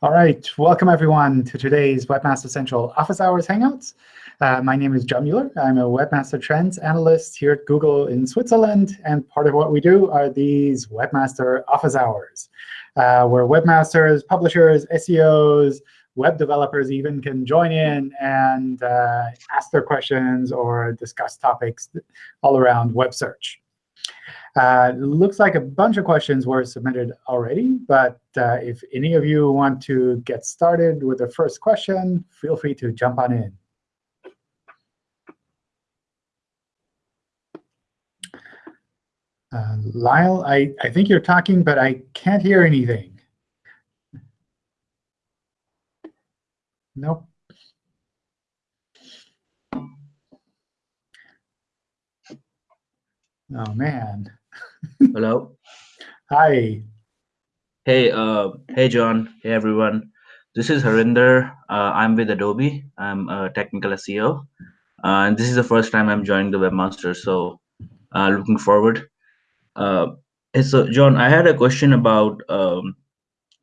All right, welcome everyone to today's Webmaster Central Office Hours Hangouts. Uh, my name is John Mueller. I'm a Webmaster Trends Analyst here at Google in Switzerland. And part of what we do are these Webmaster Office Hours, uh, where webmasters, publishers, SEOs, web developers even can join in and uh, ask their questions or discuss topics all around web search. Uh, looks like a bunch of questions were submitted already, but uh, if any of you want to get started with the first question, feel free to jump on in. Uh, Lyle, I, I think you're talking, but I can't hear anything. Nope. Oh, man. Hello. Hi. Hey, uh, hey, John. Hey, everyone. This is Harinder. Uh, I'm with Adobe. I'm a technical SEO. Uh, and this is the first time I'm joining the Webmaster, so uh, looking forward. Uh, so, John, I had a question about, um,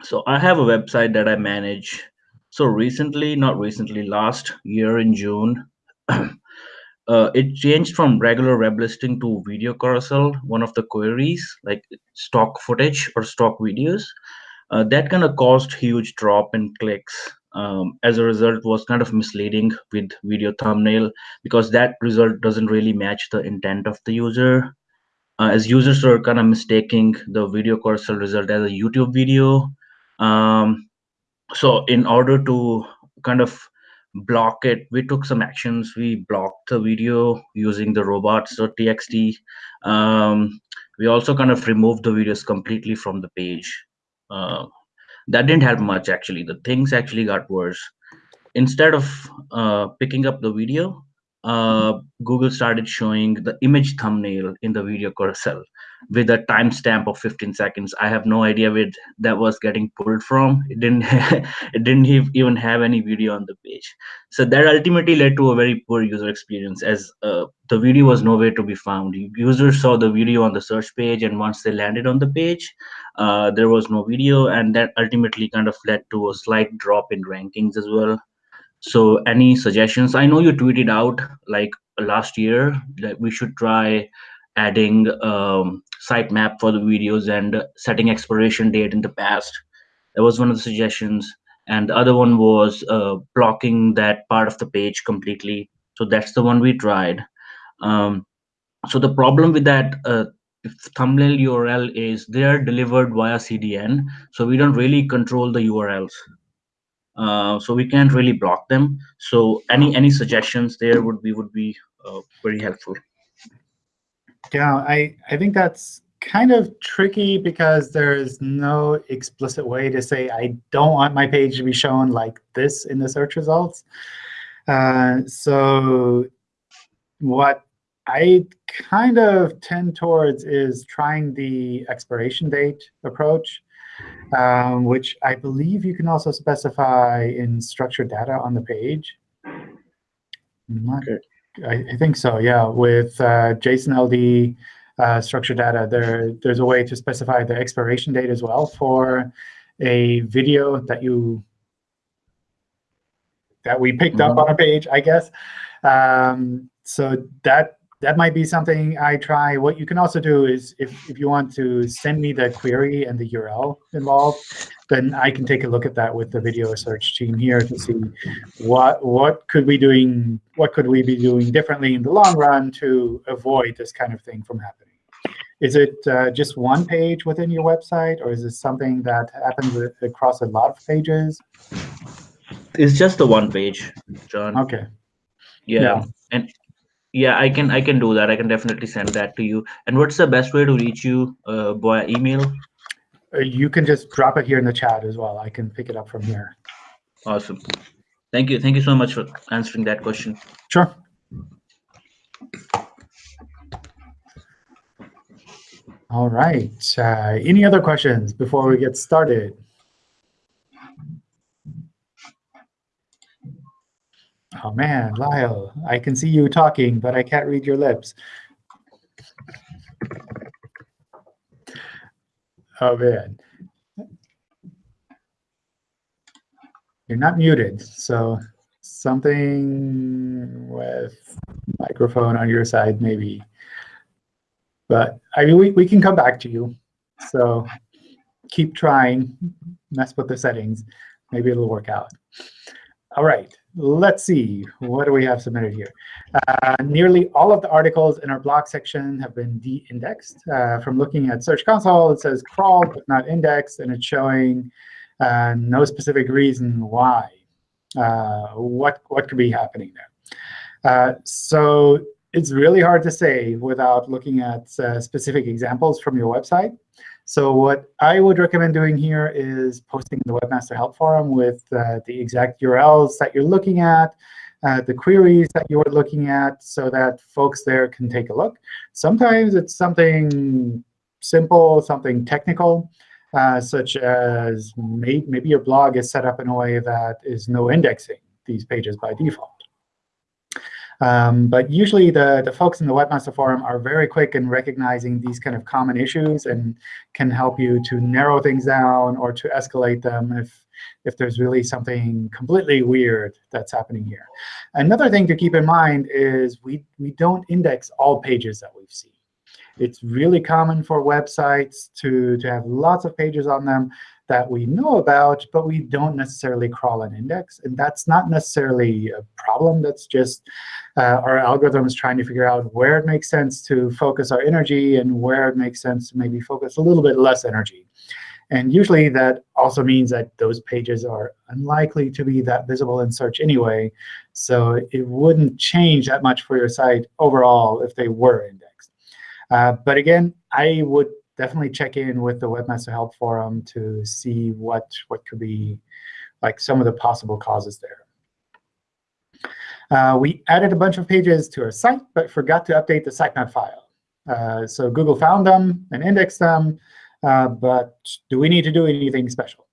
so I have a website that I manage. So recently, not recently, last year in June, uh, it changed from regular web listing to video carousel, one of the queries, like stock footage or stock videos. Uh, that kind of caused huge drop in clicks. Um, as a result, was kind of misleading with video thumbnail because that result doesn't really match the intent of the user. Uh, as users are kind of mistaking the video carousel result as a YouTube video. Um, so in order to kind of block it. We took some actions. We blocked the video using the robots.txt um, we also kind of removed the videos completely from the page. Uh, that didn't help much actually. The things actually got worse. Instead of uh, picking up the video uh, Google started showing the image thumbnail in the video carousel with a timestamp of 15 seconds. I have no idea where that was getting pulled from. It didn't it didn't even have any video on the page. So that ultimately led to a very poor user experience as uh, the video was nowhere to be found. Users saw the video on the search page and once they landed on the page, uh, there was no video and that ultimately kind of led to a slight drop in rankings as well. So any suggestions? I know you tweeted out like last year that we should try adding um, sitemap for the videos and setting expiration date in the past. That was one of the suggestions. And the other one was uh, blocking that part of the page completely. So that's the one we tried. Um, so the problem with that uh, thumbnail URL is they are delivered via CDN. So we don't really control the URLs. Uh, so we can't really block them. So any any suggestions there would be would be uh, very helpful. Yeah, I I think that's kind of tricky because there is no explicit way to say I don't want my page to be shown like this in the search results. Uh, so what I kind of tend towards is trying the expiration date approach um, which I believe you can also specify in structured data on the page. Okay. I, I, think so, yeah. With uh, JSON LD uh, structured data, there there's a way to specify the expiration date as well for a video that you that we picked mm -hmm. up mm-hmm. on a page, I guess. Um, so that that might be something I try. What you can also do is if, if you want to send me the query and the URL involved, then I can take a look at that with the video search team here to see what what could we doing what could we be doing differently in the long run to avoid this kind of thing from happening. Is it uh, just one page within your website, or is it something that happens across a lot of pages? It's just the one page, John. OK. Yeah. yeah. And yeah i can i can do that. I can definitely send that to you. And what's the best way to reach you uh, via email? Uh, you can just drop it here in the chat as well. I can pick it up from here. Awesome. Thank you. Thank you so much for answering that question. Sure. All right. Uh, any other questions before we get started Oh man, Lyle, I can see you talking, but I can't read your lips. Oh man. You're not muted, so something with microphone on your side maybe. But I mean, we, we can come back to you. So keep trying, mess with the settings. Maybe it'll work out. All right, let's see. What do we have submitted here? Uh, nearly all of the articles in our blog section have been de-indexed. Uh, from looking at Search Console, it says crawled but not indexed, and it's showing uh, no specific reason why. Uh, what, what could be happening there? Uh, so it's really hard to say without looking at uh, specific examples from your website. So what I would recommend doing here is posting in the Webmaster Help Forum with uh, the exact URLs that you're looking at, uh, the queries that you're looking at, so that folks there can take a look. Sometimes it's something simple, something technical, uh, such as may maybe your blog is set up in a way that is no indexing these pages by default. Um, but usually the, the folks in the Webmaster Forum are very quick in recognizing these kind of common issues and can help you to narrow things down or to escalate them if, if there's really something completely weird that's happening here. Another thing to keep in mind is we, we don't index all pages that we've seen. It's really common for websites to, to have lots of pages on them that we know about, but we don't necessarily crawl an index. And that's not necessarily a problem. That's just uh, our algorithms trying to figure out where it makes sense to focus our energy and where it makes sense to maybe focus a little bit less energy. And usually that also means that those pages are unlikely to be that visible in search anyway. So it wouldn't change that much for your site overall if they were indexed. Uh, but again, I would definitely check in with the Webmaster Help Forum to see what, what could be like some of the possible causes there. Uh, we added a bunch of pages to our site, but forgot to update the sitemap file. Uh, so Google found them and indexed them, uh, but do we need to do anything special?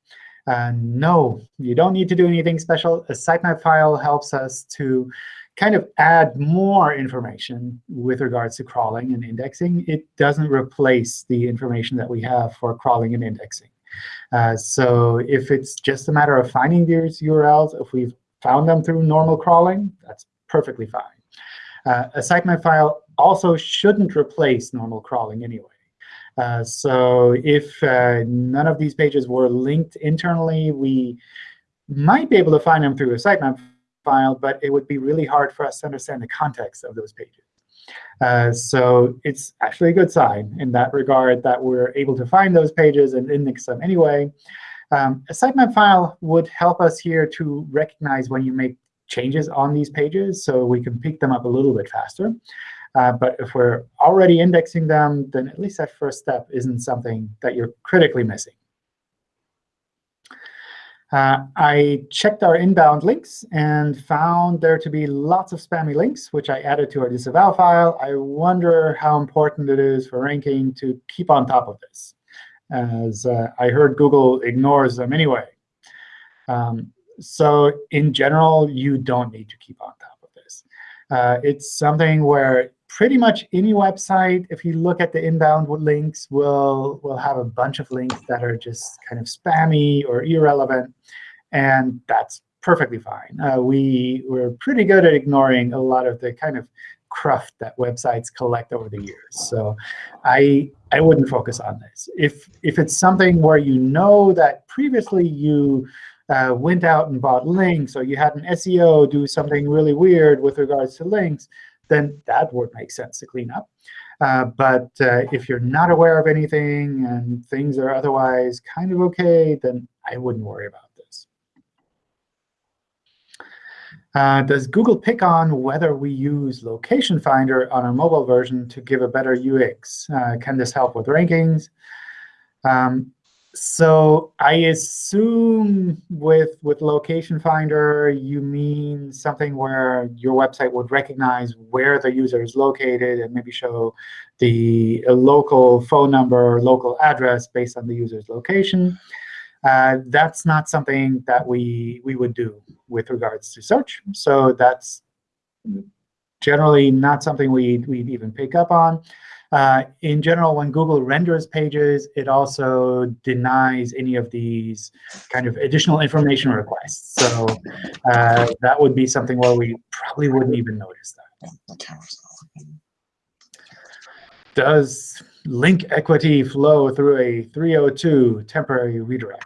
Uh, no, you don't need to do anything special. A sitemap file helps us to kind of add more information with regards to crawling and indexing. It doesn't replace the information that we have for crawling and indexing. Uh, so if it's just a matter of finding these URLs, if we've found them through normal crawling, that's perfectly fine. Uh, a sitemap file also shouldn't replace normal crawling anyway. Uh, so if uh, none of these pages were linked internally, we might be able to find them through a sitemap file, but it would be really hard for us to understand the context of those pages. Uh, so it's actually a good sign in that regard that we're able to find those pages and index them anyway. Um, a sitemap file would help us here to recognize when you make changes on these pages, so we can pick them up a little bit faster. Uh, but if we're already indexing them, then at least that first step isn't something that you're critically missing. Uh, I checked our inbound links and found there to be lots of spammy links, which I added to our disavow file. I wonder how important it is for ranking to keep on top of this, as uh, I heard Google ignores them anyway. Um, so in general, you don't need to keep on top of this. Uh, it's something where pretty much any website, if you look at the inbound links, will, will have a bunch of links that are just kind of spammy or irrelevant. And that's perfectly fine. Uh, we, we're pretty good at ignoring a lot of the kind of cruft that websites collect over the years. So I, I wouldn't focus on this. If, if it's something where you know that previously you uh, went out and bought links, or you had an SEO do something really weird with regards to links, then that would make sense to clean up. Uh, but uh, if you're not aware of anything and things are otherwise kind of OK, then I wouldn't worry about this. Uh, does Google pick on whether we use Location Finder on our mobile version to give a better UX? Uh, can this help with rankings? Um, so I assume with, with Location Finder, you mean something where your website would recognize where the user is located and maybe show the local phone number or local address based on the user's location. Uh, that's not something that we, we would do with regards to search. So that's generally not something we'd, we'd even pick up on. Uh, in general, when Google renders pages, it also denies any of these kind of additional information requests. So uh, that would be something where we probably wouldn't even notice that. Does link equity flow through a 302 temporary redirect?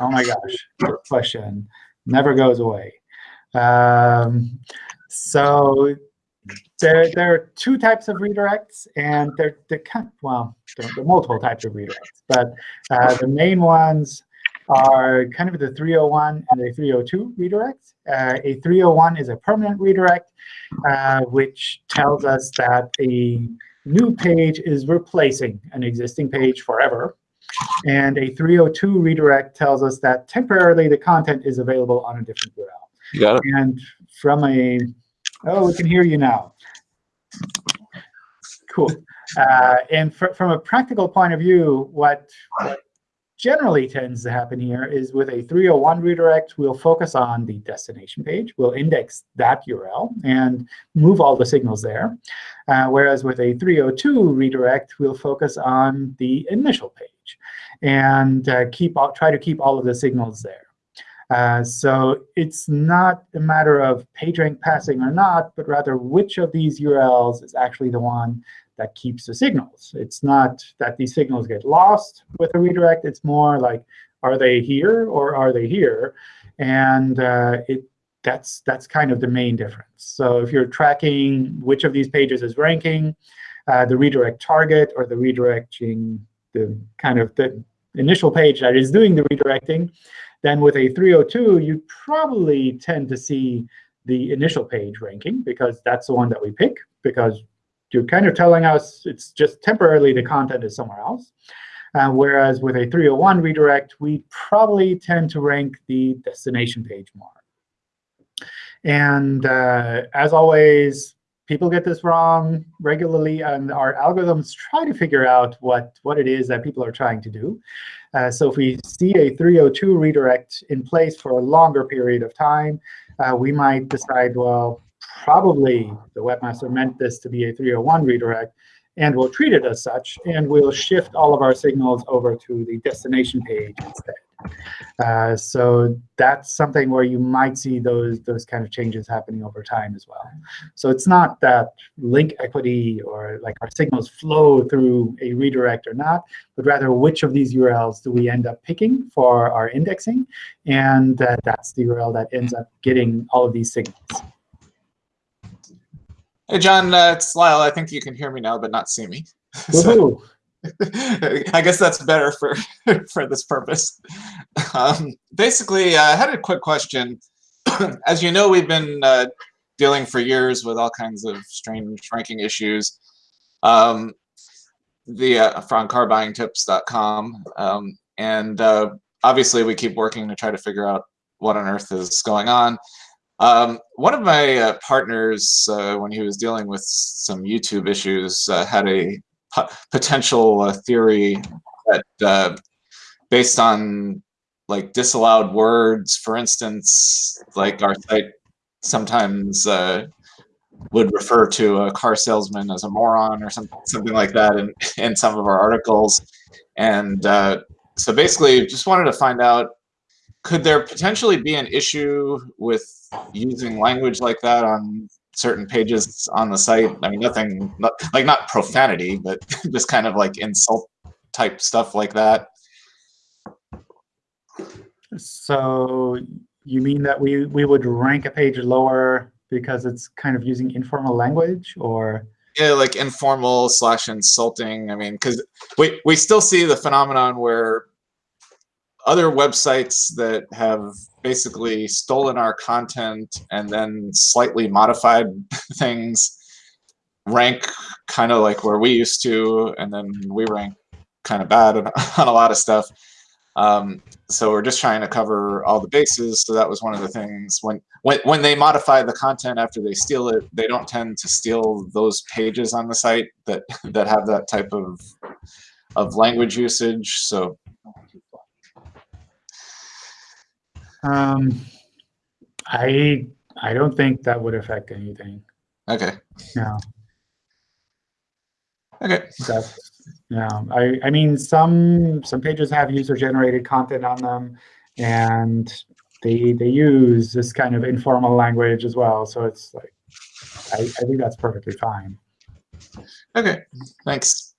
Oh my gosh, question. Never goes away. Um, so there, there are two types of redirects, and they're, they're kind well, there are multiple types of redirects. But uh, the main ones are kind of the 301 and the 302 redirects. Uh, a 301 is a permanent redirect, uh, which tells us that a new page is replacing an existing page forever. And a 302 redirect tells us that temporarily the content is available on a different URL. You got it. And from a, oh, we can hear you now. Cool. Uh, and fr from a practical point of view, what, generally tends to happen here is with a 301 redirect, we'll focus on the destination page. We'll index that URL and move all the signals there. Uh, whereas with a 302 redirect, we'll focus on the initial page and uh, keep all, try to keep all of the signals there. Uh, so it's not a matter of PageRank passing or not, but rather which of these URLs is actually the one that keeps the signals. It's not that these signals get lost with a redirect. It's more like, are they here or are they here? And uh, it, that's, that's kind of the main difference. So if you're tracking which of these pages is ranking, uh, the redirect target or the redirecting the kind of the initial page that is doing the redirecting, then with a 302, you probably tend to see the initial page ranking, because that's the one that we pick, because you're kind of telling us it's just temporarily the content is somewhere else. Uh, whereas with a 301 redirect, we probably tend to rank the destination page more. And uh, as always, people get this wrong regularly, and our algorithms try to figure out what, what it is that people are trying to do. Uh, so if we see a 302 redirect in place for a longer period of time, uh, we might decide, well, probably the webmaster meant this to be a 301 redirect, and we'll treat it as such, and we'll shift all of our signals over to the destination page instead. Uh, so that's something where you might see those, those kind of changes happening over time as well. So it's not that link equity or like our signals flow through a redirect or not, but rather which of these URLs do we end up picking for our indexing. And uh, that's the URL that ends up getting all of these signals. Hey, John, uh, it's Lyle. I think you can hear me now, but not see me. So, I guess that's better for for this purpose. Um, basically, I had a quick question. As you know, we've been uh, dealing for years with all kinds of strange ranking issues. Um, the uh, from carbuyingtips.com, um, and uh, obviously we keep working to try to figure out what on earth is going on. Um, one of my uh, partners, uh, when he was dealing with some YouTube issues, uh, had a potential uh, theory that uh, based on like disallowed words, for instance, like our site sometimes uh, would refer to a car salesman as a moron or something, something like that in, in some of our articles. And so basically just wanted to find out, could there potentially be an issue with using language like that on certain pages on the site. I mean, nothing not, like not profanity, but just kind of like insult type stuff like that. So you mean that we, we would rank a page lower because it's kind of using informal language or? Yeah, like informal slash insulting. I mean, because we, we still see the phenomenon where other websites that have basically stolen our content and then slightly modified things rank kind of like where we used to, and then we rank kind of bad on a lot of stuff. Um, so we're just trying to cover all the bases. So that was one of the things when when when they modify the content after they steal it, they don't tend to steal those pages on the site that that have that type of of language usage. So Um, I I don't think that would affect anything. Okay. No. Okay. That's, yeah, I, I mean, some some pages have user-generated content on them, and they they use this kind of informal language as well. So it's like, I, I think that's perfectly fine. Okay. Thanks.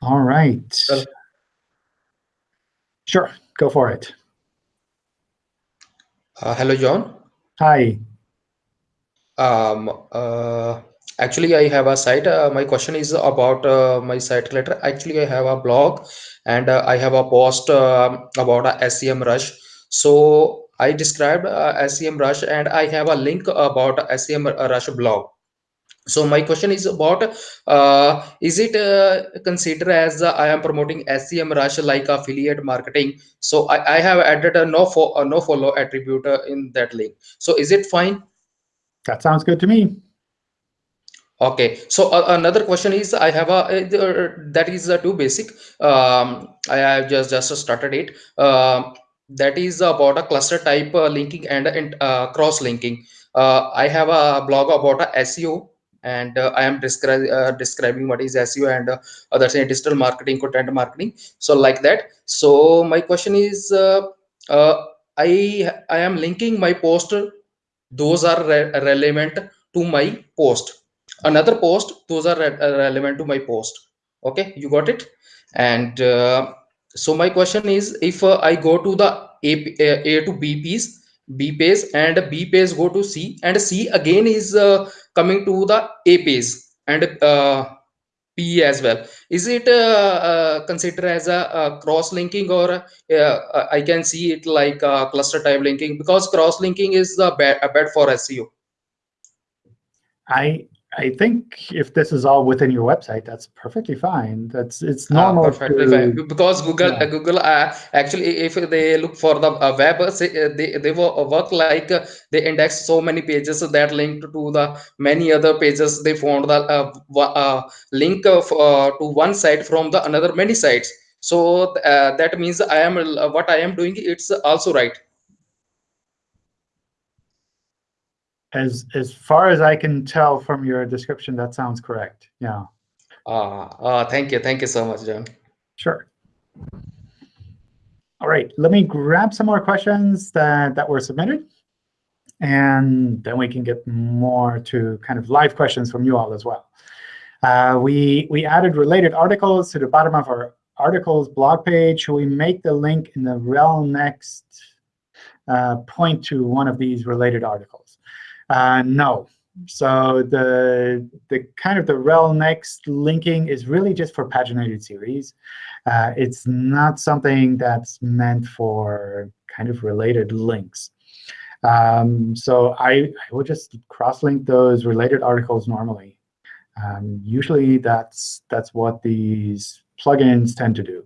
All right. Well- Sure, go for it. Uh, hello, John. Hi. Um, uh, actually, I have a site. Uh, my question is about uh, my site letter. Actually, I have a blog and uh, I have a post um about a SEMrush. So I described uh, SEMrush and I have a link about SEMrush blog. So my question is about, uh, is it uh, considered as uh, I am promoting SEMrush like affiliate marketing? So I, I have added a no, fo a no follow attribute uh, in that link. So is it fine? That sounds good to me. Okay, so uh, another question is I have a uh, that is uh, too basic. Um, I have just just started it. Um, that is about a cluster type uh, linking and and, uh, cross linking. Uh, I have a blog about a SEO and uh, I am describing uh, describing what is SEO and uh, other say digital marketing, content marketing. So like that. So my question is, uh, uh, I I am linking my post. Those are re- relevant to my post another post those are re- uh, relevant to my post okay you got it and so my question is if i go to the a, a, a to b piece b page and b page go to c and c again is uh, coming to the a page and uh, p as well. Is it uh, uh, considered as a, uh cross linking or uh, i can see it like cluster type linking because cross linking is the bad, bad for seo I I think if this is all within your website, that's perfectly fine. That's it's Ah, normal. perfectly to- fine. Because Google, yeah. uh, Google, uh, actually, if they look for the uh, web, uh, uh, they they wo- work like uh, they index so many pages that linked to the many other pages. They found the uh, uh, link of uh, to one site from the another many sites. So uh, that means I am uh, what I am doing. It's also right. As as far as I can tell from your description, that sounds correct. Yeah, Uh, uh, thank you, thank you so much, John. sure. All right, let me grab some more questions that, that were submitted. And then we can get more to kind of live questions from you all as well. Uh, we, we added related articles to the bottom of our articles blog page. Should we make the link in the rel next uh, point to one of these related articles? Uh, no. So the the kind of the rel next linking is really just for paginated series. Uh, it's not something that's meant for kind of related links. Um, so I, I would just cross-link those related articles normally. Um, usually that's that's what these plugins tend to do.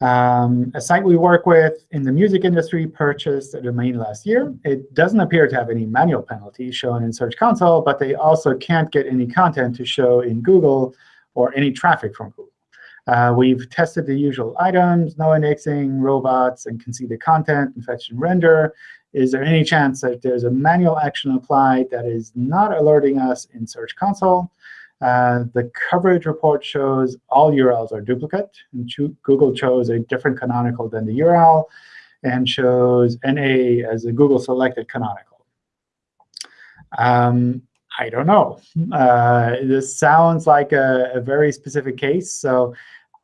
Um, a site we work with in the music industry purchased a domain last year. It doesn't appear to have any manual penalties shown in Search Console, but they also can't get any content to show in Google or any traffic from Google. Uh, we've tested the usual items, no indexing, robots, and can see the content and render. Is there any chance that there's a manual action applied that is not alerting us in Search Console? The coverage report shows all URLs are duplicate. And Google chose a different canonical than the URL and shows NA as a Google selected canonical. Um, I don't know. Uh, this sounds like a, a very specific case. So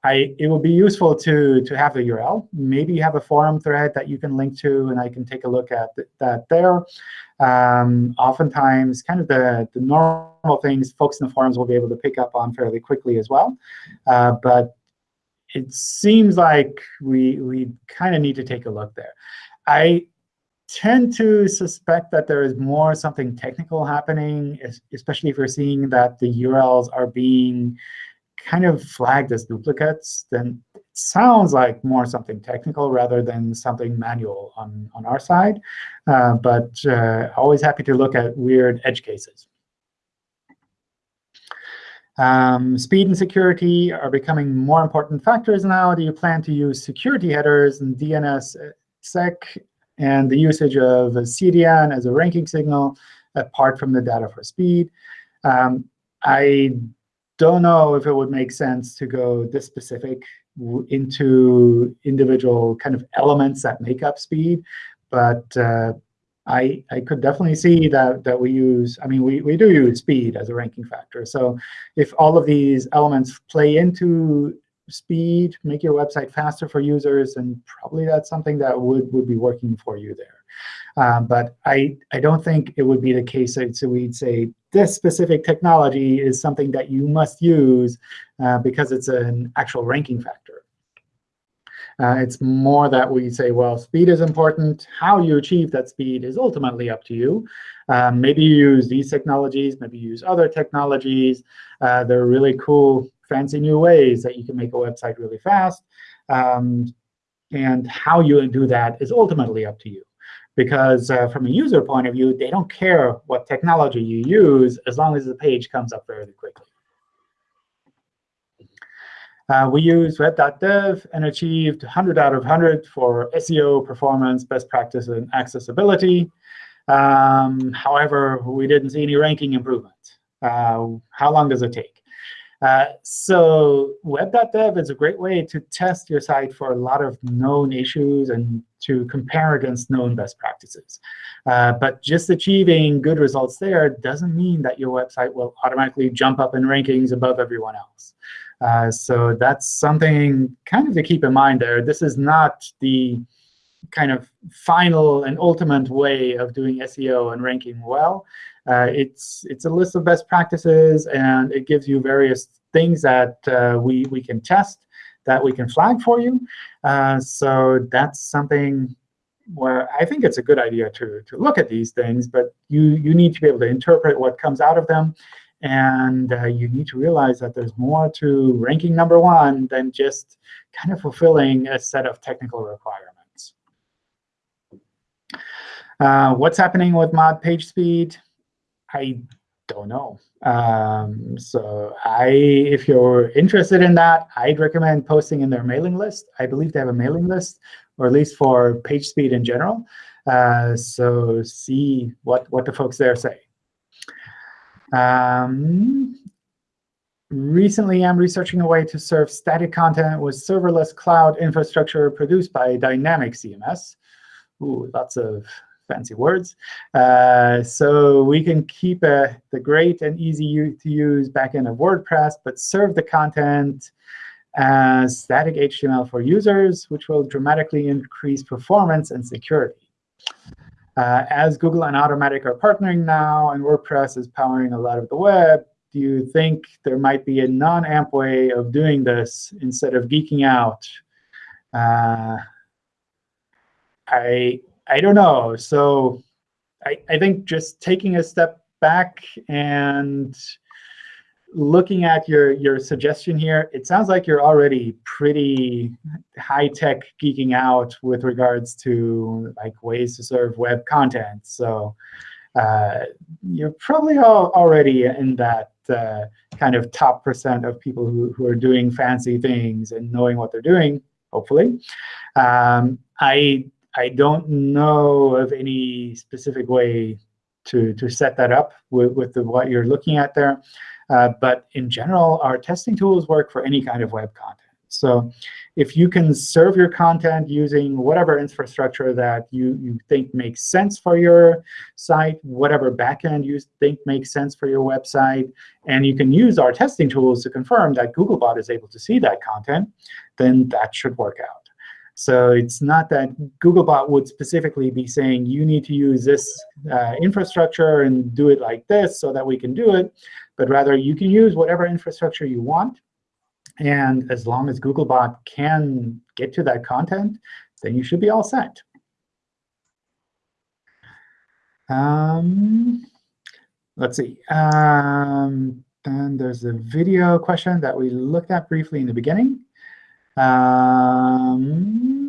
I, it would be useful to, to have the URL. Maybe you have a forum thread that you can link to, and I can take a look at th that there. Um, oftentimes, kind of the, the normal things folks in the forums will be able to pick up on fairly quickly as well. Uh, but it seems like we, we kind of need to take a look there. I tend to suspect that there is more something technical happening, especially if you're seeing that the URLs are being kind of flagged as duplicates, then it sounds like more something technical rather than something manual on, on our side. Uh, but uh, always happy to look at weird edge cases. Um, speed and security are becoming more important factors now. Do you plan to use security headers and DNS sec and the usage of CDN as a ranking signal apart from the data for speed? Um, I don't know if it would make sense to go this specific into individual kind of elements that make up speed. But uh, I, I could definitely see that, that we use, I mean, we, we do use speed as a ranking factor. So if all of these elements play into speed, make your website faster for users, and probably that's something that would, would be working for you there. Um, but I, I don't think it would be the case that so we'd say this specific technology is something that you must use uh, because it's an actual ranking factor. Uh, it's more that we say, well, speed is important. How you achieve that speed is ultimately up to you. Um, maybe you use these technologies. Maybe you use other technologies. Uh, there are really cool, fancy new ways that you can make a website really fast. Um, and how you do that is ultimately up to you. Because uh, from a user point of view, they don't care what technology you use as long as the page comes up fairly quickly. Uh, we used web.dev and achieved 100 out of 100 for SEO, performance, best practice, and accessibility. Um, however, we didn't see any ranking improvement. Uh, how long does it take? Uh, so web.dev is a great way to test your site for a lot of known issues and to compare against known best practices. Uh, but just achieving good results there doesn't mean that your website will automatically jump up in rankings above everyone else. Uh, so that's something kind of to keep in mind there. This is not the kind of final and ultimate way of doing SEO and ranking well. Uh, it's it's a list of best practices, and it gives you various things that uh, we we can test, that we can flag for you. Uh, so that's something where I think it's a good idea to to look at these things, but you you need to be able to interpret what comes out of them and uh, you need to realize that there's more to ranking number one than just kind of fulfilling a set of technical requirements. Uh, what's happening with mod_pagespeed? I don't know. Um, so I, if you're interested in that, I'd recommend posting in their mailing list. I believe they have a mailing list, or at least for page speed in general. Uh, so see what, what the folks there say. Um, recently, I'm researching a way to serve static content with serverless cloud infrastructure produced by Dynamic CMS. Ooh, lots of fancy words. Uh, so we can keep uh, the great and easy to use backend of WordPress, but serve the content as static HTML for users, which will dramatically increase performance and security. Uh, as Google and Automattic are partnering now, and WordPress is powering a lot of the web, do you think there might be a non-AMP way of doing this instead of geeking out? Uh, I I don't know. So I, I think just taking a step back and looking at your, your suggestion here, it sounds like you're already pretty high-tech geeking out with regards to like ways to serve web content. So uh, you're probably already in that uh, kind of top percent of people who, who are doing fancy things and knowing what they're doing, hopefully. Um, I, I don't know of any specific way to, to set that up with, with the, what you're looking at there. Uh, but in general, our testing tools work for any kind of web content. So if you can serve your content using whatever infrastructure that you, you think makes sense for your site, whatever backend you think makes sense for your website, and you can use our testing tools to confirm that Googlebot is able to see that content, then that should work out. So it's not that Googlebot would specifically be saying, you need to use this uh, infrastructure and do it like this so that we can do it but rather you can use whatever infrastructure you want. And as long as Googlebot can get to that content, then you should be all set. Um, let's see. Um, then there's a video question that we looked at briefly in the beginning. Um,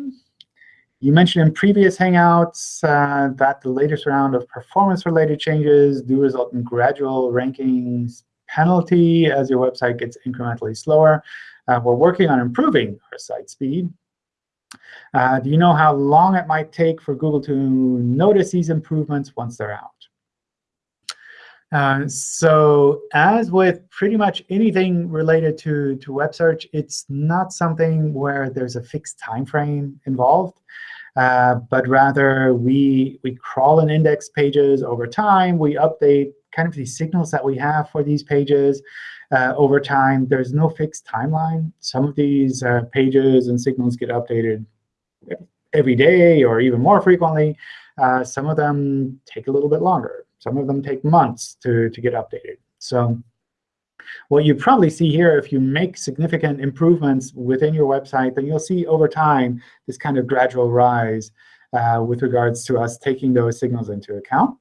you mentioned in previous Hangouts uh, that the latest round of performance-related changes do result in gradual rankings penalty as your website gets incrementally slower. Uh, we're working on improving our site speed. Uh, do you know how long it might take for Google to notice these improvements once they're out? Uh, so as with pretty much anything related to, to web search, it's not something where there's a fixed time frame involved. Uh, but rather, we, we crawl and index pages over time. We update kind of the signals that we have for these pages uh, over time. There's no fixed timeline. Some of these uh, pages and signals get updated every day or even more frequently. Uh, some of them take a little bit longer. Some of them take months to, to get updated. So what you probably see here, if you make significant improvements within your website, then you'll see over time this kind of gradual rise uh, with regards to us taking those signals into account.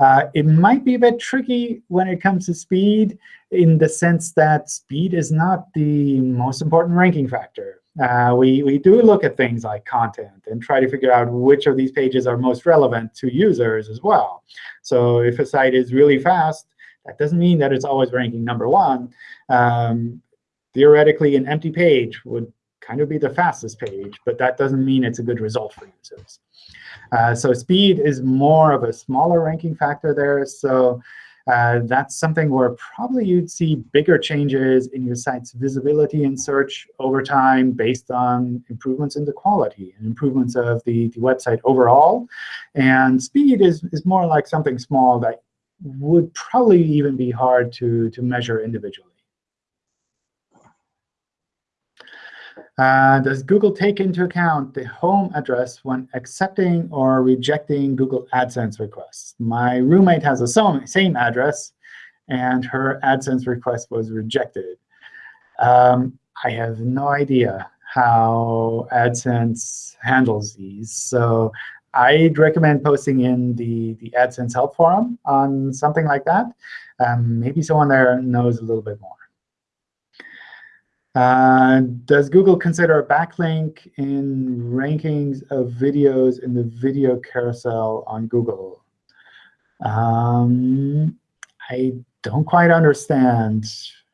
Uh, it might be a bit tricky when it comes to speed in the sense that speed is not the most important ranking factor. Uh, we, we do look at things like content and try to figure out which of these pages are most relevant to users as well. So if a site is really fast, that doesn't mean that it's always ranking number one. Um, theoretically, an empty page would kind of be the fastest page, but that doesn't mean it's a good result for users. Uh, so speed is more of a smaller ranking factor there. So uh, that's something where probably you'd see bigger changes in your site's visibility and search over time based on improvements in the quality and improvements of the, the website overall. And speed is, is more like something small that would probably even be hard to, to measure individually. Uh, does Google take into account the home address when accepting or rejecting Google AdSense requests? My roommate has the same address, and her AdSense request was rejected. Um, I have no idea how AdSense handles these. So I'd recommend posting in the, the AdSense help forum on something like that. Um, maybe someone there knows a little bit more. Uh, does Google consider a backlink in rankings of videos in the video carousel on Google? Um, I don't quite understand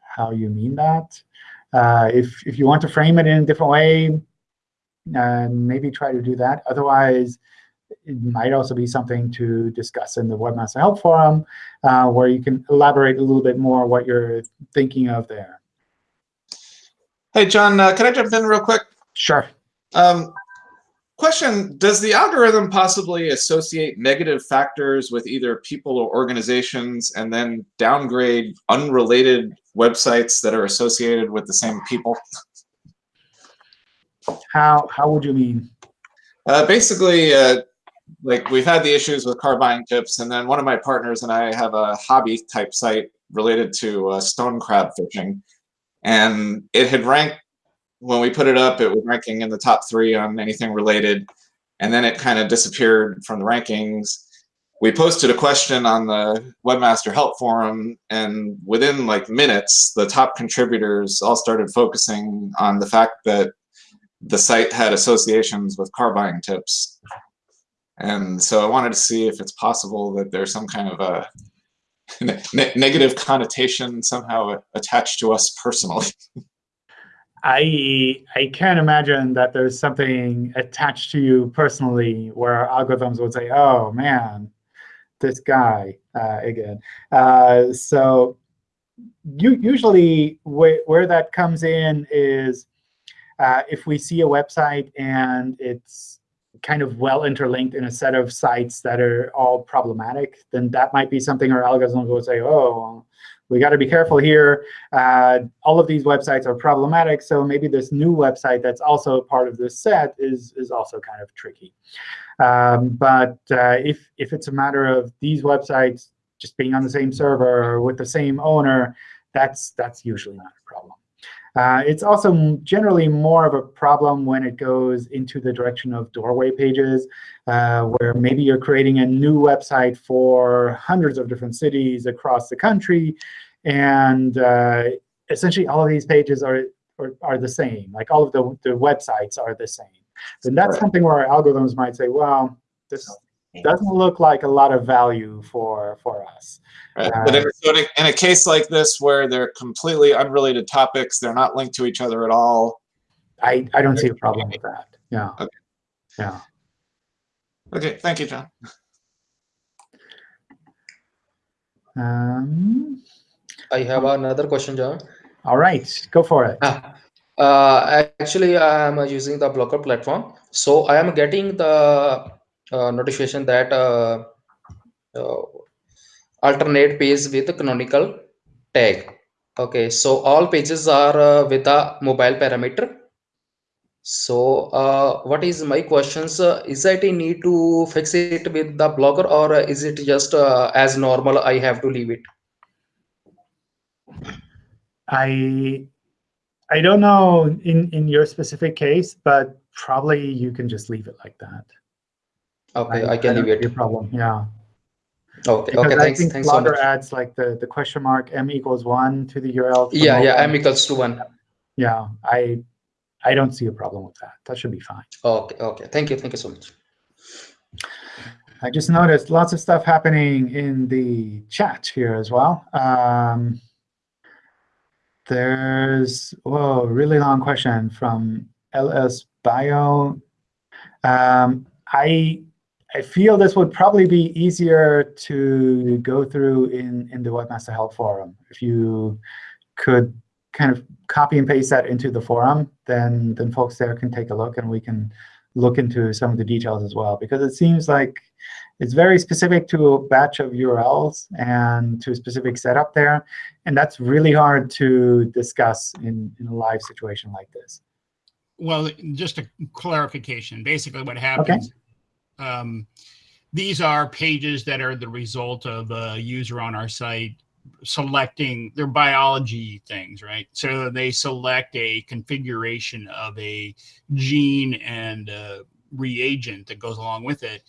how you mean that. Uh, if, if you want to frame it in a different way, uh, maybe try to do that. Otherwise, it might also be something to discuss in the Webmaster Help Forum, uh, where you can elaborate a little bit more what you're thinking of there. Hey, John, uh, can I jump in real quick? Sure. Um, question, does the algorithm possibly associate negative factors with either people or organizations and then downgrade unrelated websites that are associated with the same people? How, how would you mean? Uh, basically, uh, like we've had the issues with car buying tips, and then one of my partners and I have a hobby type site related to uh, stone crab fishing and it had ranked when we put it up it was ranking in the top three on anything related. And then it kind of disappeared from the rankings. We posted a question on the webmaster help forum and within like minutes the top contributors all started focusing on the fact that the site had associations with car buying tips. And so i wanted to see if it's possible that there's some kind of a ne negative connotation somehow attached to us personally. I I can't imagine that there's something attached to you personally where algorithms would say, "Oh man, this guy uh, again." Uh, so you, usually wh where that comes in is uh, if we see a website and it's kind of well interlinked in a set of sites that are all problematic, then that might be something our algorithms will say, oh, we got to be careful here. Uh, all of these websites are problematic, so maybe this new website that's also part of this set is, is also kind of tricky. Um, but uh, if, if it's a matter of these websites just being on the same server or with the same owner, that's, that's usually not a problem. Uh, it's also generally more of a problem when it goes into the direction of doorway pages, uh, where maybe you're creating a new website for hundreds of different cities across the country, and uh, essentially all of these pages are, are, are, the same. Like all of the, the websites are the same. And that's right. something where our algorithms might say, well, this doesn't look like a lot of value for, for us. Right. Uh, but in a, in a case like this where they're completely unrelated topics, they're not linked to each other at all. I, I don't see a problem with that. Yeah. Okay. Yeah. Okay, thank you, John. Um, I have another question, John. all right, go for it. Ah, uh, actually, I am uh, using the Blogger platform, so I am getting the notification that uh, uh, alternate page with canonical tag. Okay, so all pages are uh, with a mobile parameter. So, uh, what is my questions? Uh, is that I need to fix it with the Blogger, or is it just uh, as normal? I have to leave it. I I don't know in in your specific case, but probably you can just leave it like that. Okay, I, can don't leave see a problem. Yeah. Okay, Because okay. I Thanks, think thanks so Blogger much. adds like the the question mark m equals one to the URL. Yeah, yeah. M equals to one. Yeah, I I don't see a problem with that. That should be fine. Okay, okay. Thank you, thank you so much. I just noticed lots of stuff happening in the chat here as well. Um, there's, whoa, really long question from LS Bio. Um, I, I feel this would probably be easier to go through in, in the Webmaster Help Forum. If you could kind of copy and paste that into the forum, then, then folks there can take a look and we can look into some of the details as well. Because it seems like it's very specific to a batch of URLs and to a specific setup there. And that's really hard to discuss in, in a live situation like this. Well, just a clarification. Basically, what happens, um, these are pages that are the result of a user on our site selecting their biology things, right? So they select a configuration of a gene and a reagent that goes along with it.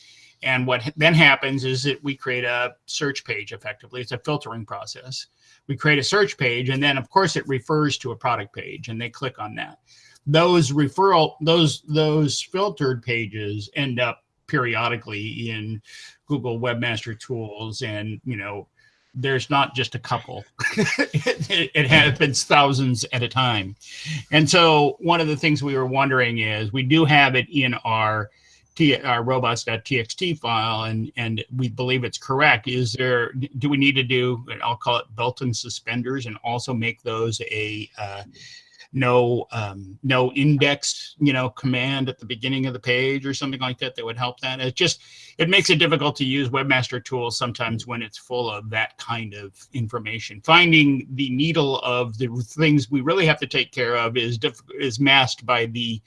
And what then happens is that we create a search page effectively. It's a filtering process. We create a search page, and then of course it refers to a product page, and they click on that. Those referral, those those filtered pages end up periodically in Google Webmaster Tools, and you know, there's not just a couple. it, it happens thousands at a time. And so one of the things we were wondering is we do have it in our T, our robots.txt file, and and we believe it's correct. Is there? Do we need to do? I'll call it belt and suspenders, and also make those a uh, no um, no index, you know, command at the beginning of the page or something like that that would help that. It just it makes it difficult to use Webmaster Tools sometimes when it's full of that kind of information. Finding the needle of the things we really have to take care of is is masked by the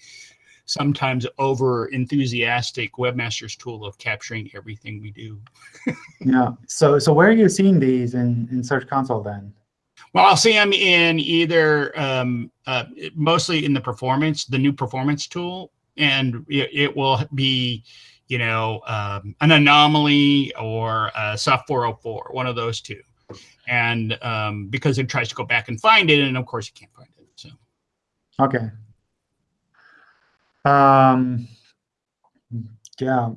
sometimes over enthusiastic webmaster's tool of capturing everything we do. Yeah. So so where are you seeing these in, in Search Console then? Well, I'll see them in either um, uh, mostly in the performance, the new performance tool, and it, it will be, you know, um, an anomaly or soft 404, one of those two. And um, because it tries to go back and find it, and of course you can't find it. So Okay. Um, yeah,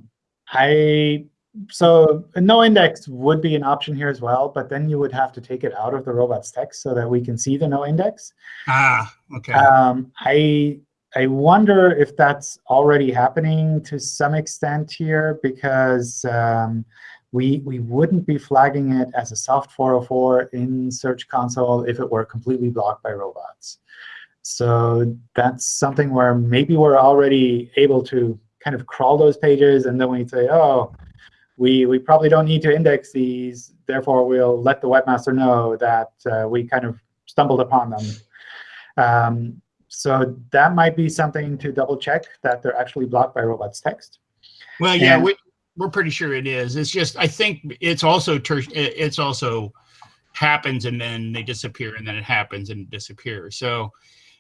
I so a no index would be an option here as well, but then you would have to take it out of the robots text so that we can see the no index. ah, okay. Um, I I wonder if that's already happening to some extent here because um, we we wouldn't be flagging it as a soft 404 in Search Console if it were completely blocked by robots. So that's something where maybe we're already able to kind of crawl those pages, and then we say, oh, we, we probably don't need to index these. Therefore, we'll let the webmaster know that uh, we kind of stumbled upon them. Um, so that might be something to double check that they're actually blocked by robots text. Well, yeah, And- we, we're pretty sure it is. It's just I think it's also it's also happens and then they disappear and then it happens and disappears. So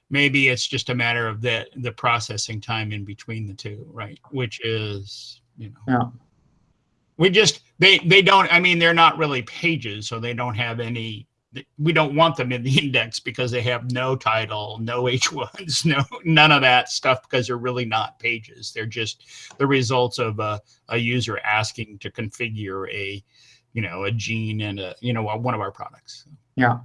maybe it's just a matter of the the processing time in between the two, right? Which is you know Yeah. We just they they don't. I mean, they're not really pages, so they don't have any. We don't want them in the index because they have no title, no H1s, no none of that stuff because they're really not pages. They're just the results of a, a user asking to configure a, you know, a gene and a you know one of our products. Yeah.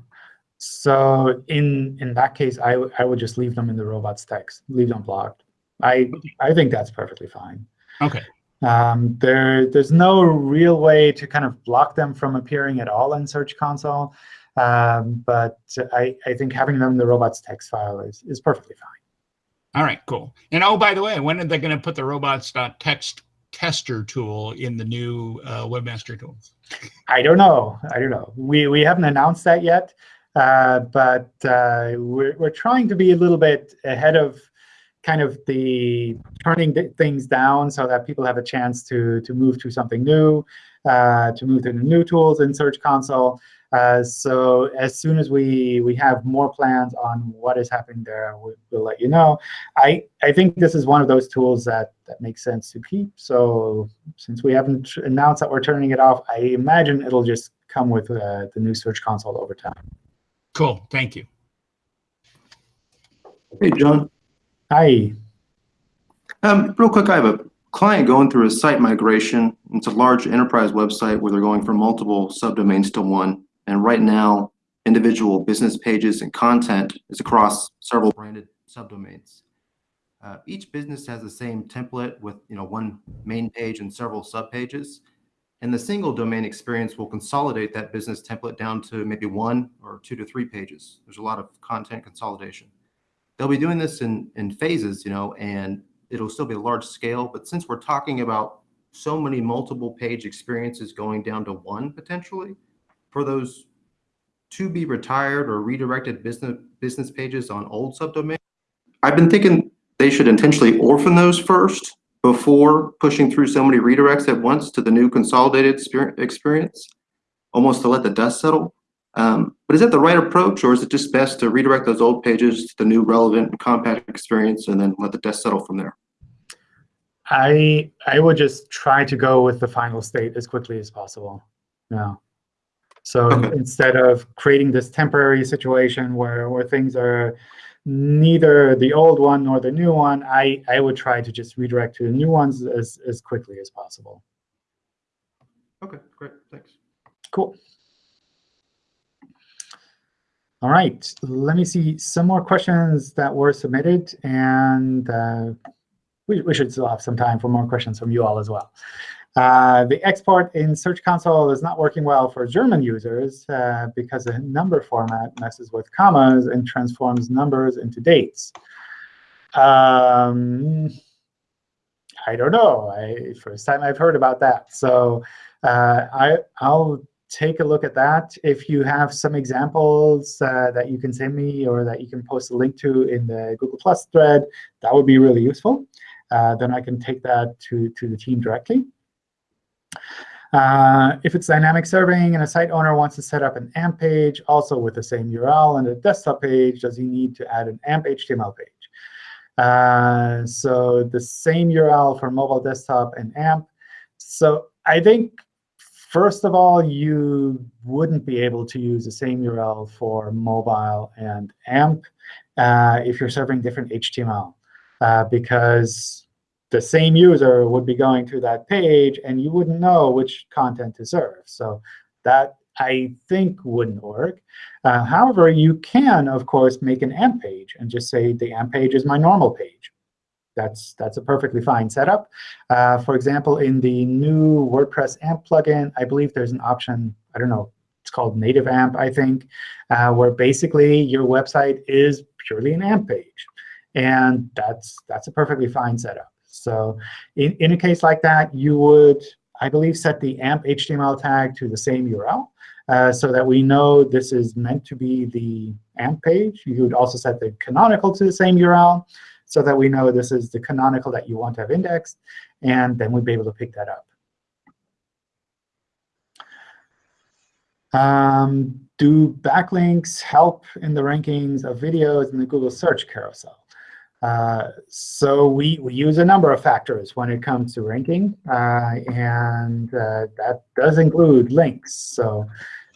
So in in that case, i i would just leave them in the robots text, leave them blocked. I I think that's perfectly fine. Okay. Um, there, there's no real way to kind of block them from appearing at all in Search Console. Um, but I, I think having them in the robots text file is, is perfectly fine. All right, cool. And oh, by the way, when are they going to put the robots.txt tester tool in the new uh, webmaster tool? I don't know. I don't know. We, we haven't announced that yet. Uh, but uh, we're, we're trying to be a little bit ahead of kind of the turning things down so that people have a chance to, to move to something new, uh, to move to the new tools in Search Console. Uh, so as soon as we, we have more plans on what is happening there, we, will let you know. I, I think this is one of those tools that, that makes sense to keep. So since we haven't announced that we're turning it off, I imagine it'll just come with uh, the new Search Console over time. Cool. Thank you. Hey, John. Hi. Um, real quick, I have a client going through a site migration. It's a large enterprise website where they're going from multiple subdomains to one. And right now, individual business pages and content is across several branded subdomains. Uh, each business has the same template with you know one main page and several subpages. And the single domain experience will consolidate that business template down to maybe one or two to three pages. There's a lot of content consolidation. They'll be doing this in, in phases, you know, and it'll still be a large scale. But since we're talking about so many multiple page experiences going down to one potentially, for those to be retired or redirected business business pages on old subdomains, I've been thinking they should intentionally orphan those first before pushing through so many redirects at once to the new consolidated experience, almost to let the dust settle. Um, but is that the right approach, or is it just best to redirect those old pages to the new relevant and compact experience and then let the dust settle from there? I I would just try to go with the final state as quickly as possible. Yeah. So okay. instead of creating this temporary situation where where things are neither the old one nor the new one, I, I would try to just redirect to the new ones as, as quickly as possible. OK, great. Thanks. Cool. All right, let me see some more questions that were submitted. And uh, we, we should still have some time for more questions from you all as well. Uh, the export in Search Console is not working well for German users uh, because the number format messes with commas and transforms numbers into dates. Um, I don't know. I, first time I've heard about that. So uh, I, I'll take a look at that. If you have some examples uh, that you can send me or that you can post a link to in the Google Plus thread, that would be really useful. Uh, then I can take that to, to the team directly. Uh, if it's dynamic serving and a site owner wants to set up an AMP page, also with the same URL and a desktop page, does he need to add an AMP HTML page? Uh, so the same URL for mobile desktop and AMP. So I think, first of all, you wouldn't be able to use the same URL for mobile and AMP uh, if you're serving different HTML, uh, because the same user would be going to that page, and you wouldn't know which content to serve. So that, I think, wouldn't work. Uh, however, you can, of course, make an AMP page and just say the AMP page is my normal page. That's, that's a perfectly fine setup. Uh, for example, in the new WordPress AMP plugin, I believe there's an option, I don't know, it's called native AMP, I think, uh, where basically your website is purely an AMP page. And that's, that's a perfectly fine setup. So in, in a case like that, you would, I believe, set the AMP HTML tag to the same URL uh, so that we know this is meant to be the AMP page. You would also set the canonical to the same URL so that we know this is the canonical that you want to have indexed. And then we'd be able to pick that up. Um, do backlinks help in the rankings of videos in the Google search carousel? Uh, so we, we use a number of factors when it comes to ranking, uh, and uh, that does include links. So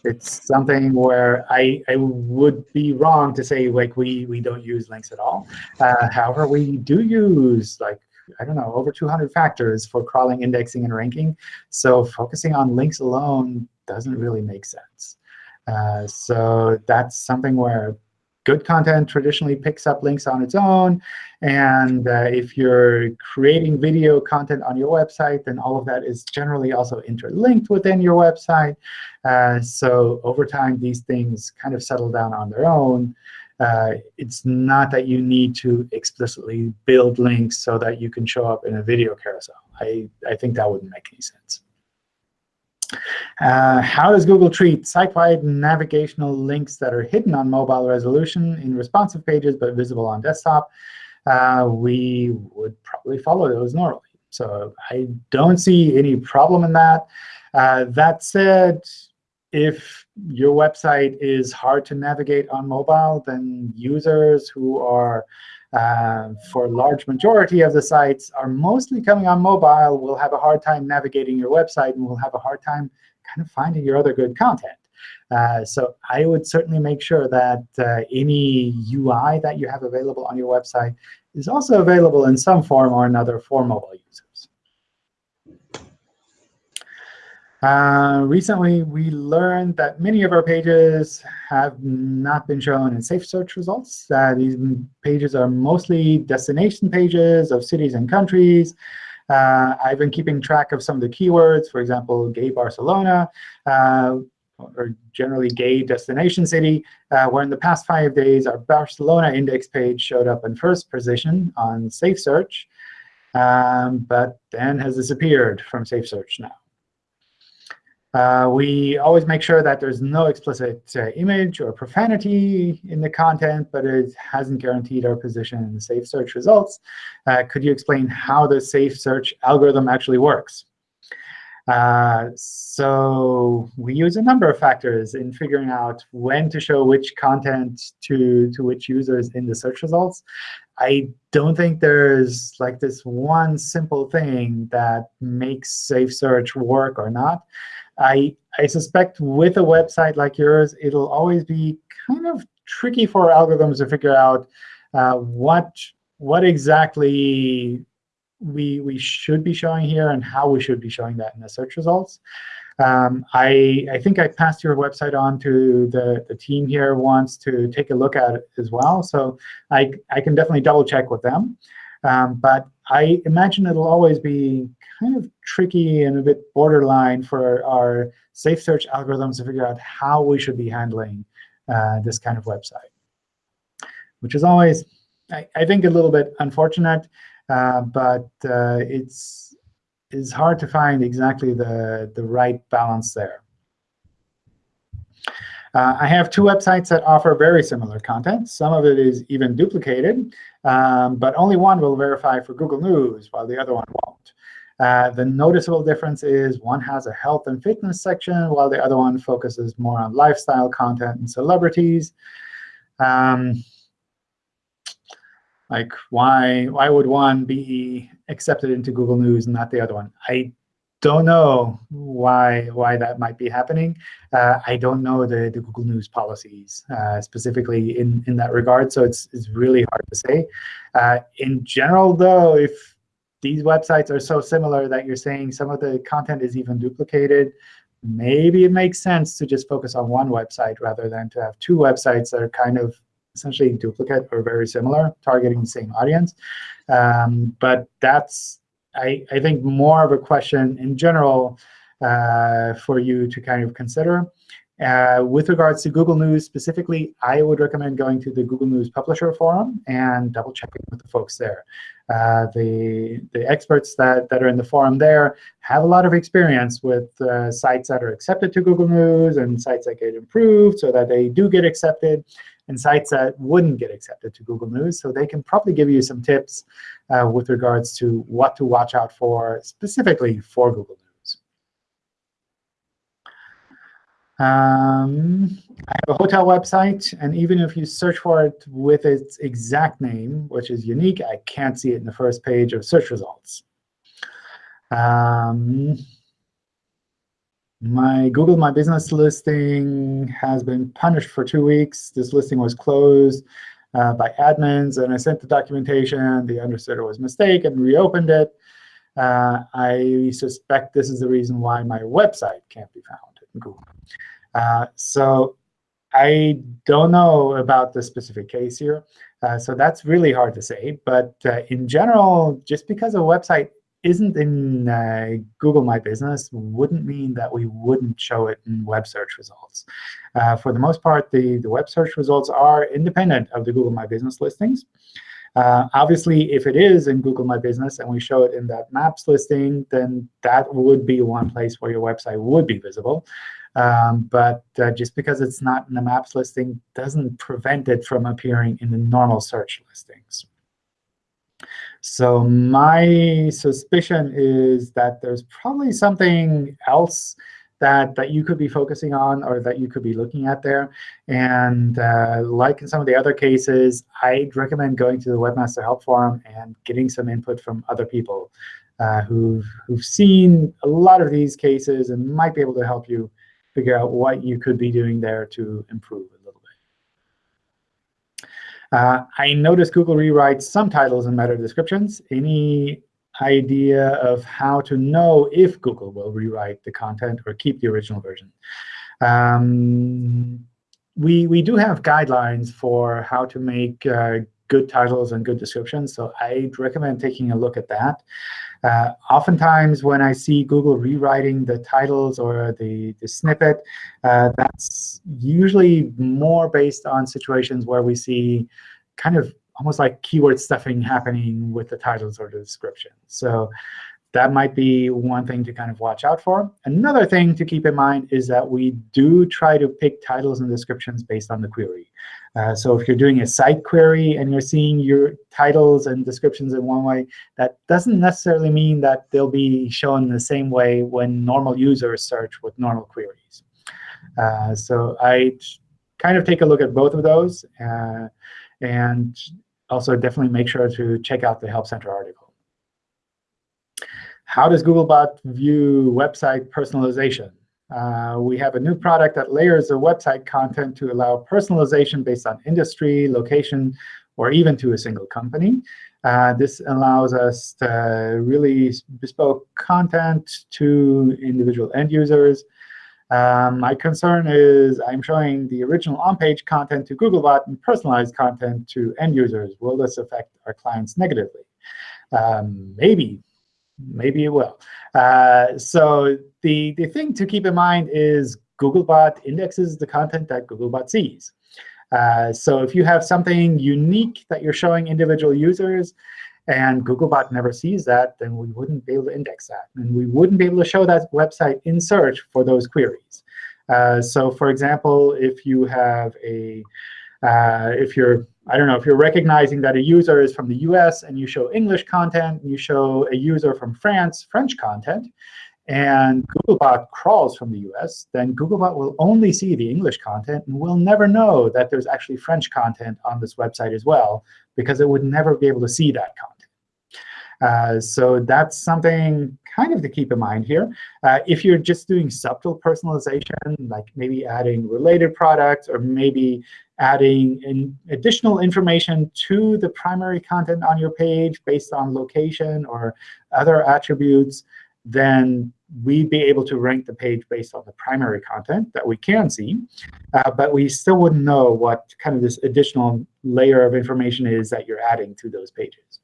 it's something where I, I would be wrong to say like we, we don't use links at all. Uh, however, we do use like I don't know, over 200 factors for crawling, indexing, and ranking. So focusing on links alone doesn't really make sense. Uh, so that's something where good content traditionally picks up links on its own. And uh, if you're creating video content on your website, then all of that is generally also interlinked within your website. Uh, so over time, these things kind of settle down on their own. Uh, it's not that you need to explicitly build links so that you can show up in a video carousel. I, I think that wouldn't make any sense. Uh, how does Google treat site-wide navigational links that are hidden on mobile resolution in responsive pages but visible on desktop? Uh, we would probably follow those normally. So I don't see any problem in that. Uh, that said, if your website is hard to navigate on mobile, then users who are, uh, for large majority of the sites, are mostly coming on mobile will have a hard time navigating your website and will have a hard time kind of finding your other good content. Uh, so I would certainly make sure that uh, any UI that you have available on your website is also available in some form or another for mobile users. Uh, recently, we learned that many of our pages have not been shown in safe search results. Uh, these pages are mostly destination pages of cities and countries. Uh, I've been keeping track of some of the keywords, for example, gay Barcelona, uh, or generally gay destination city, uh, where in the past five days, our Barcelona index page showed up in first position on Safe Search, um, but then has disappeared from Safe Search now. Uh, we always make sure that there's no explicit uh, image or profanity in the content, but it hasn't guaranteed our position in the safe search results. Uh, could you explain how the safe search algorithm actually works? Uh, so we use a number of factors in figuring out when to show which content to, to which users in the search results. I don't think there's like this one simple thing that makes safe search work or not. I, I suspect with a website like yours, it'll always be kind of tricky for algorithms to figure out uh, what, what exactly we, we should be showing here and how we should be showing that in the search results. Um, I, I think I passed your website on to the, the team here once to take a look at it as well. So I, I can definitely double check with them. Um, but I imagine it'll always be kind of tricky and a bit borderline for our safe search algorithms to figure out how we should be handling uh, this kind of website, which is always, I, I think, a little bit unfortunate. Uh, but uh, it's it's hard to find exactly the, the right balance there. Uh, I have two websites that offer very similar content. Some of it is even duplicated, um, but only one will verify for Google News, while the other one won't. Uh, the noticeable difference is one has a health and fitness section, while the other one focuses more on lifestyle content and celebrities. Um, like why why would one be accepted into Google News and not the other one? I don't know why why that might be happening. Uh, I don't know the, the Google News policies uh, specifically in, in that regard, so it's, it's really hard to say. Uh, in general, though, if these websites are so similar that you're saying some of the content is even duplicated, maybe it makes sense to just focus on one website rather than to have two websites that are kind of essentially duplicate or very similar, targeting the same audience. Um, but that's, I, I think, more of a question in general uh, for you to kind of consider. Uh, with regards to Google News specifically, I would recommend going to the Google News Publisher Forum and double checking with the folks there. Uh, the, the experts that, that are in the forum there have a lot of experience with uh, sites that are accepted to Google News and sites that get improved so that they do get accepted and sites that wouldn't get accepted to Google News. So they can probably give you some tips uh, with regards to what to watch out for specifically for Google News. Um, I have a hotel website, and even if you search for it with its exact name, which is unique, I can't see it in the first page of search results. Um, my Google My Business listing has been punished for two weeks. This listing was closed uh, by admins, and I sent the documentation. They understood it was a mistake and reopened it. Uh, I suspect this is the reason why my website can't be found Google. Uh, so I don't know about the specific case here, uh, so that's really hard to say. But uh, in general, just because a website isn't in uh, Google My Business wouldn't mean that we wouldn't show it in web search results. Uh, for the most part, the, the web search results are independent of the Google My Business listings. Uh, obviously, if it is in Google My Business and we show it in that Maps listing, then that would be one place where your website would be visible. Um, but uh, just because it's not in the Maps listing doesn't prevent it from appearing in the normal search listings. So my suspicion is that there's probably something else that, that you could be focusing on or that you could be looking at there. And uh, like in some of the other cases, I'd recommend going to the Webmaster Help Forum and getting some input from other people uh, who've, who've seen a lot of these cases and might be able to help you figure out what you could be doing there to improve a little bit. Uh, I noticed Google rewrites some titles and meta descriptions. Any idea of how to know if Google will rewrite the content or keep the original version. Um, we, we do have guidelines for how to make uh, good titles and good descriptions, so I'd recommend taking a look at that. Uh, oftentimes, when I see Google rewriting the titles or the, the snippet, uh, that's usually more based on situations where we see kind of almost like keyword stuffing happening with the titles or the description. So that might be one thing to kind of watch out for. Another thing to keep in mind is that we do try to pick titles and descriptions based on the query. Uh, so if you're doing a site query and you're seeing your titles and descriptions in one way, that doesn't necessarily mean that they'll be shown the same way when normal users search with normal queries. Uh, so I kind of take a look at both of those. Uh, and also definitely make sure to check out the Help Center article. How does Googlebot view website personalization? Uh, we have a new product that layers the website content to allow personalization based on industry, location, or even to a single company. Uh, this allows us to really bespoke content to individual end users. Um, my concern is I'm showing the original on-page content to Googlebot and personalized content to end users. Will this affect our clients negatively? Um, maybe. Maybe it will. Uh, so the, the thing to keep in mind is Googlebot indexes the content that Googlebot sees. Uh, so if you have something unique that you're showing individual users, and Googlebot never sees that, then we wouldn't be able to index that. And we wouldn't be able to show that website in search for those queries. Uh, so for example, if you have a, uh, if you're, I don't know, if you're recognizing that a user is from the US and you show English content, and you show a user from France French content, and Googlebot crawls from the US, then Googlebot will only see the English content and will never know that there's actually French content on this website as well, because it would never be able to see that content. Uh, so that's something kind of to keep in mind here. Uh, if you're just doing subtle personalization, like maybe adding related products or maybe adding in additional information to the primary content on your page based on location or other attributes, then we'd be able to rank the page based on the primary content that we can see. Uh, but we still wouldn't know what kind of this additional layer of information is that you're adding to those pages.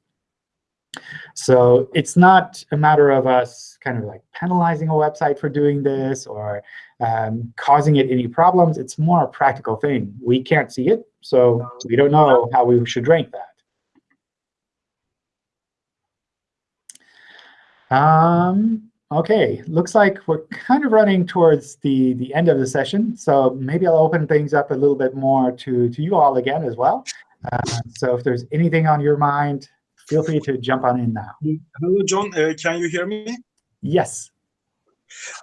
So it's not a matter of us kind of like penalizing a website for doing this or um, causing it any problems. It's more a practical thing. We can't see it, so we don't know how we should rank that. Um, OK, looks like we're kind of running towards the, the end of the session. So maybe I'll open things up a little bit more to, to you all again as well. Uh, so if there's anything on your mind, feel free to jump on in now. Hello, John. Uh, can you hear me? Yes.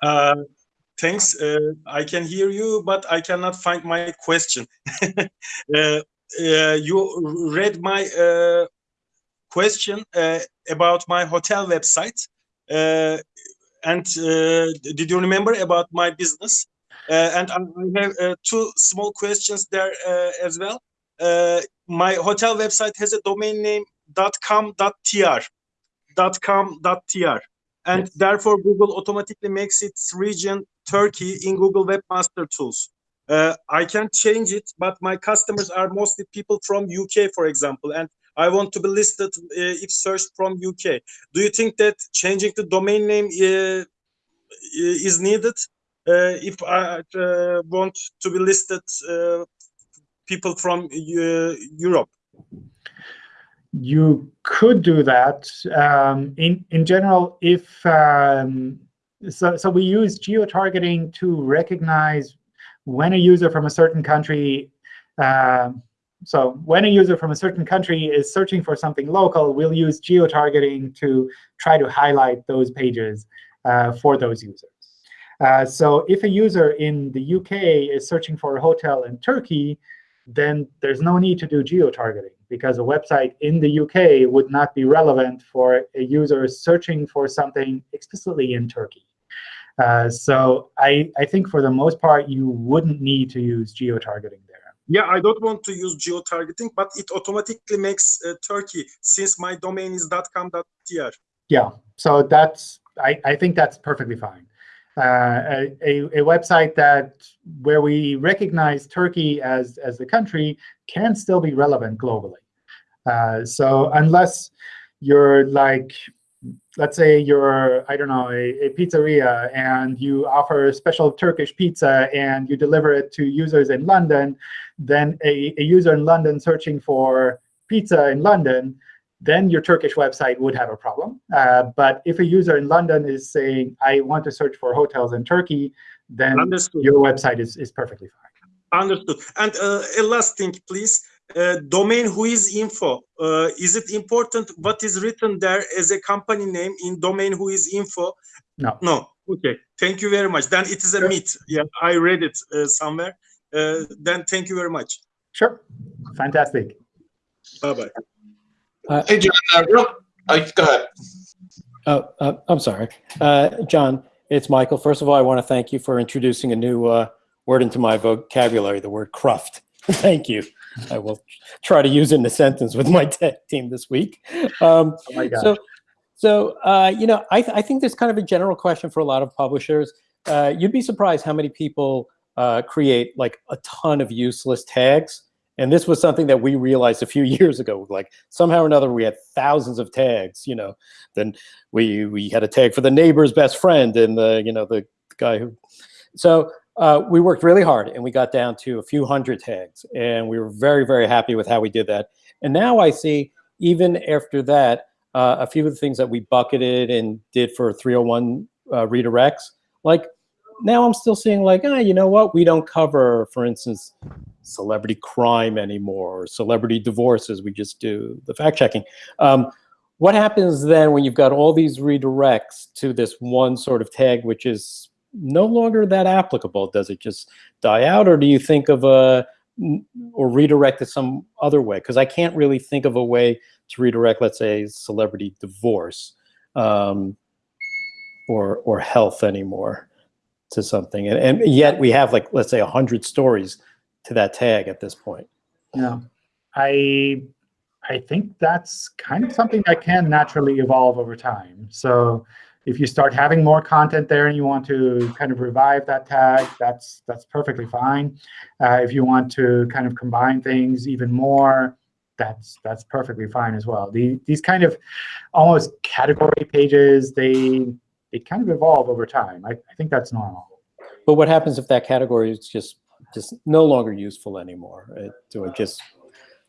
Uh, thanks. Uh, I can hear you, but I cannot find my question. Uh, uh, you read my uh, question about my hotel website. and did you remember about my business? and I have two small questions there as well. my hotel website has a domain name .com.tr .com.tr and yes. therefore Google automatically makes its region Turkey in Google Webmaster Tools. uh, I can change it, but my customers are mostly people from UK, for example, and I want to be listed uh, if searched from UK. Do you think that changing the domain name uh, is needed uh, if I uh, want to be listed uh, people from Europe? You could do that. Um, in in general, if um, so, so we use geo-targeting to recognize when a user from a certain country. Uh, so when a user from a certain country is searching for something local, we'll use geo-targeting to try to highlight those pages uh, for those users. Uh, so if a user in the UK is searching for a hotel in Turkey, then there's no need to do geo-targeting because a website in the UK would not be relevant for a user searching for something explicitly in Turkey. Uh, so I, I think for the most part, you wouldn't need to use geo-targeting there. Yeah, I don't want to use geo-targeting, but it automatically makes uh, Turkey since my domain is .com.tr. Yeah, so that's I, I think that's perfectly fine. Uh, a, a, website that where we recognize Turkey as, as the country can still be relevant globally. Uh, so unless you're like let's say you're, I don't know, a, a, pizzeria, and you offer a special Turkish pizza, and you deliver it to users in London, then a, a user in London searching for pizza in London, then your Turkish website would have a problem. Uh, but if a user in London is saying, I want to search for hotels in Turkey, then Understood. your website is, is perfectly fine. Understood. And uh, a last thing, please uh, domain Whoisinfo. Uh, is it important what is written there as a company name in domain WHOIS info? No. No. Okay. Thank you very much. Then it is a sure. myth. Yeah, I read it uh, somewhere. Uh, then thank you very much. Sure. Fantastic. Bye bye. Uh, hey, John. Uh, real, oh, go ahead. Oh, uh, I'm sorry, uh, John. It's Michael. First of all, I want to thank you for introducing a new uh, word into my vocabulary, the word cruft. thank you. I will try to use in the sentence with my tech team this week. Um, oh my gosh. So, so uh, you know, I, th I think there's kind of a general question for a lot of publishers. Uh, you'd be surprised how many people uh, create like a ton of useless tags. And this was something that we realized a few years ago. Like somehow or another, we had thousands of tags. You know, then we we had a tag for the neighbor's best friend and the you know the guy who. So uh, we worked really hard and we got down to a few hundred tags and we were very, very happy with how we did that. And now I see even after that, uh, a few of the things that we bucketed and did for 301 uh, redirects, like now I'm still seeing like, ah, you know what? We don't cover, for instance, celebrity crime anymore or celebrity divorces. We just do the fact checking. Um, what happens then when you've got all these redirects to this one sort of tag, which is no longer that applicable? Does it just die out, or do you think of a or redirect it some other way? Because I can't really think of a way to redirect, let's say, celebrity divorce um, or or health anymore to something, and, and yet we have like let's say a hundred stories to that tag at this point. Yeah, I I think that's kind of something that can naturally evolve over time. So if you start having more content there and you want to kind of revive that tag, that's that's perfectly fine. Uh, if you want to kind of combine things even more, that's that's perfectly fine as well. The, these kind of almost category pages, they they kind of evolve over time. I, I think that's normal. But what happens if that category is just just no longer useful anymore? Do I just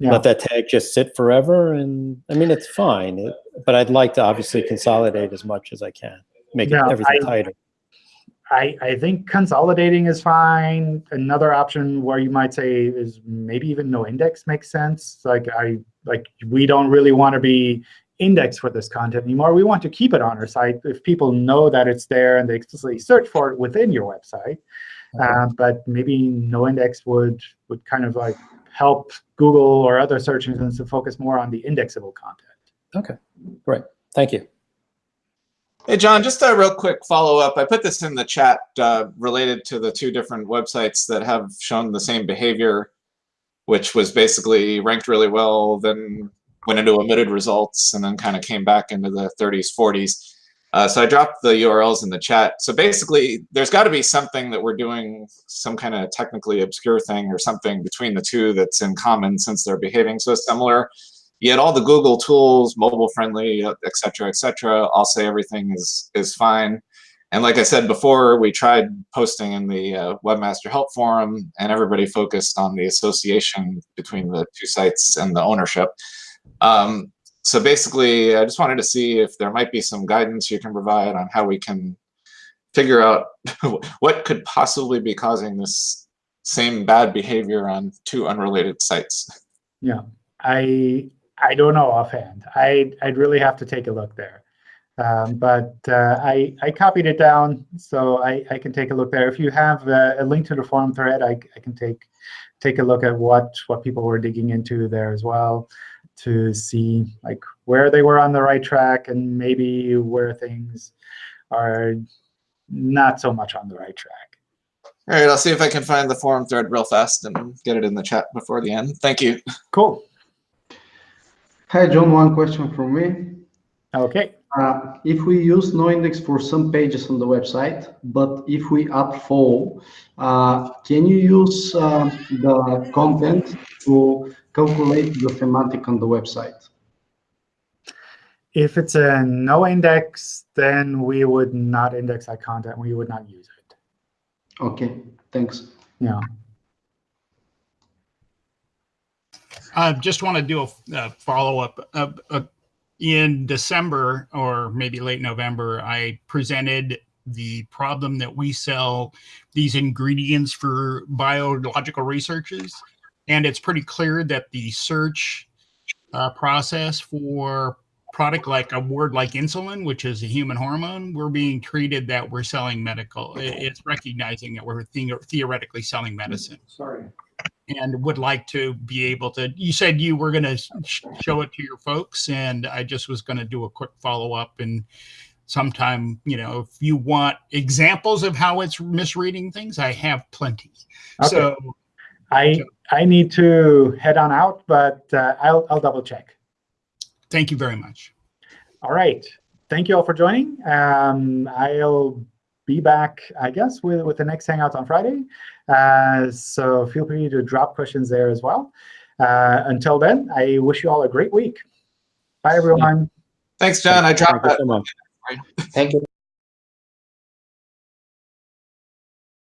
yeah. let that tag just sit forever. And I mean, it's fine, it, but I'd like to obviously consolidate as much as I can, make yeah, everything I, tighter. I, I think consolidating is fine. Another option where you might say is maybe even no index makes sense. Like I like we don't really want to be indexed for this content anymore. We want to keep it on our site if people know that it's there and they explicitly search for it within your website. Okay. Uh, but maybe no index would would kind of like help Google or other search engines to focus more on the indexable content. Okay, great. Thank you. Hey, John, just a real quick follow-up. I put this in the chat uh, related to the two different websites that have shown the same behavior, which was basically ranked really well, then went into omitted results, and then kind of came back into the 30s, 40s. Uh, so I dropped the URLs in the chat. So basically, there's got to be something that we're doing, some kind of technically obscure thing or something between the two that's in common since they're behaving so similar. Yet all the Google tools, mobile friendly, et cetera, et cetera, all say everything is is fine. And like I said before, we tried posting in the uh, Webmaster Help Forum, and everybody focused on the association between the two sites and the ownership. Um, so basically, I just wanted to see if there might be some guidance you can provide on how we can figure out what could possibly be causing this same bad behavior on two unrelated sites. Yeah, I I don't know offhand. I I'd really have to take a look there. Um, but uh, I I copied it down, so I I can take a look there. If you have a, a link to the forum thread, I I can take take a look at what what people were digging into there as well to see like where they were on the right track and maybe where things are not so much on the right track. All right, I'll see if I can find the forum thread real fast and get it in the chat before the end. Thank you. Cool. Hi, John. One question from me. Okay. Uh, if we use no index for some pages on the website, but if we add full, uh, can you use uh, the content to calculate the semantic on the website? If it's a no index, then we would not index that content. We would not use it. Okay, thanks. Yeah. I just want to do a, a follow up. Uh, uh, in December or maybe late November, I presented the problem that we sell these ingredients for biological researches. And it's pretty clear that the search uh, process for product like a word like insulin, which is a human hormone, we're being treated that we're selling medical. It's recognizing that we're the theoretically selling medicine. Sorry. And would like to be able to. You said you were going to sh show it to your folks, and I just was going to do a quick follow up. And sometime, you know, if you want examples of how it's misreading things, I have plenty. Okay. So I I need to head on out, but uh, I'll I'll double check. Thank you very much. All right. Thank you all for joining. Um, I'll be back, I guess, with, with the next Hangout on Friday. Uh, so feel free to drop questions there as well. Uh, until then, I wish you all a great week. Bye, everyone. Thanks, John. I dropped Thank you that. so much. Thank you.